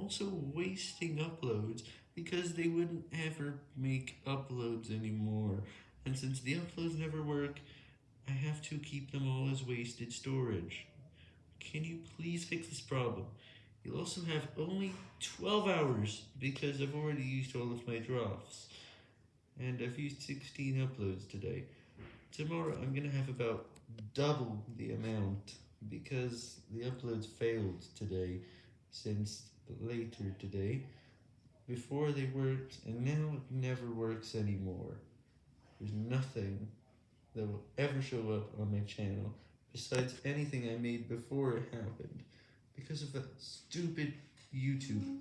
also wasting uploads because they wouldn't ever make uploads anymore, and since the uploads never work, I have to keep them all as wasted storage. Can you please fix this problem? You'll also have only 12 hours because I've already used all of my drafts, and I've used 16 uploads today. Tomorrow I'm gonna have about double the amount because the uploads failed today since later today. Before they worked and now it never works anymore. There's nothing that will ever show up on my channel besides anything I made before it happened because of that stupid YouTube.